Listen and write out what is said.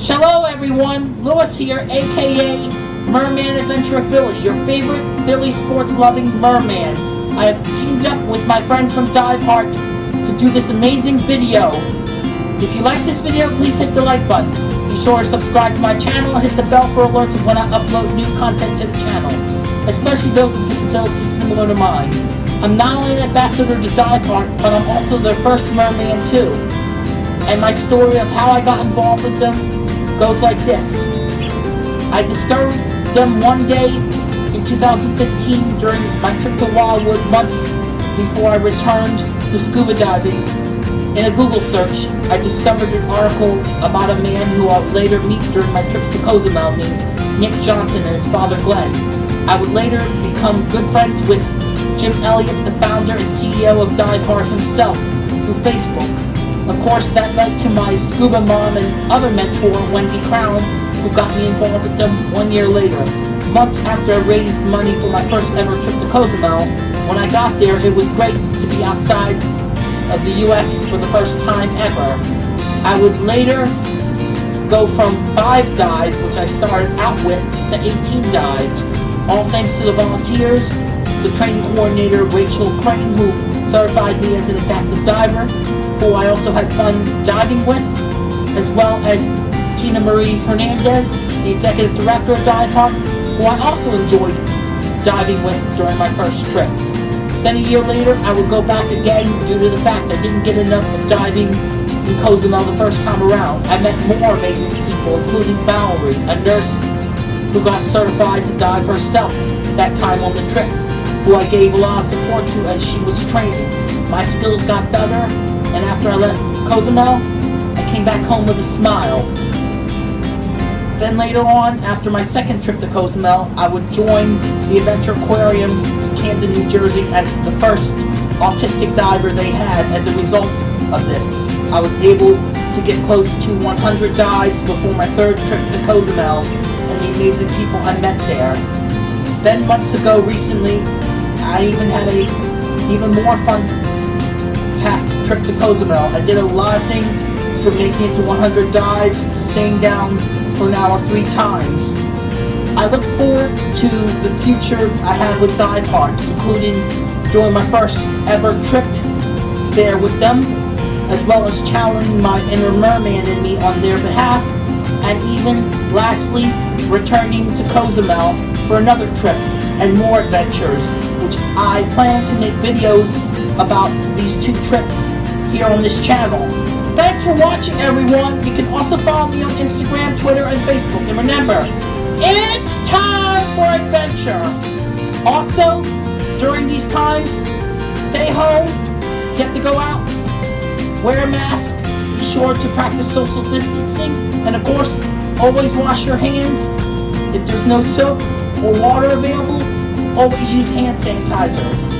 Hello everyone, Lewis here, aka Merman Adventure Philly, your favorite Philly sports loving merman. I have teamed up with my friends from Diveheart to do this amazing video. If you like this video, please hit the like button. Be sure to subscribe to my channel hit the bell for alerts when I upload new content to the channel, especially those with disabilities similar to mine. I'm not only an ambassador to Diveheart, but I'm also their first merman too. And my story of how I got involved with them goes like this. I discovered them one day in 2015 during my trip to Wildwood months before I returned to scuba diving. In a Google search, I discovered an article about a man who I would later meet during my trip to Cozumel named Nick Johnson and his father Glenn. I would later become good friends with Jim Elliott, the founder and CEO of Diveheart himself, through Facebook. Of course, that led to my scuba mom and other mentor, Wendy Crown, who got me involved with them one year later. Months after I raised money for my first ever trip to Cozumel, when I got there, it was great to be outside of the U.S. for the first time ever. I would later go from 5 dives, which I started out with, to 18 dives, all thanks to the volunteers, the training coordinator Rachel Crane, who certified me as an adaptive diver, who I also had fun diving with, as well as Tina Marie Hernandez, the executive director of Diveheart, who I also enjoyed diving with during my first trip. Then a year later, I would go back again due to the fact I didn't get enough of diving in Cozumel the first time around. I met more amazing people, including Valerie, a nurse who got certified to dive herself that time on the trip, who I gave a lot of support to as she was training. My skills got better, and after I left Cozumel, I came back home with a smile. Then later on, after my second trip to Cozumel, I would join the Adventure Aquarium Camden, New Jersey as the first autistic diver they had as a result of this. I was able to get close to 100 dives before my third trip to Cozumel and the amazing people I met there. Then months ago recently, I even had a even more fun packed trip to Cozumel. I did a lot of things from making it to 100 dives to staying down for an hour three times. I look forward to the future I have with Diveheart, including doing my first ever trip there with them, as well as challenging my inner merman in me on their behalf, and even, lastly, returning to Cozumel for another trip and more adventures, which I plan to make videos about these two trips here on this channel. Thanks for watching everyone. You can also follow me on Instagram, Twitter, and Facebook. And remember, it's time for adventure. Also, during these times, stay home. You have to go out. Wear a mask. Be sure to practice social distancing. And of course, always wash your hands. If there's no soap or water available, always use hand sanitizer.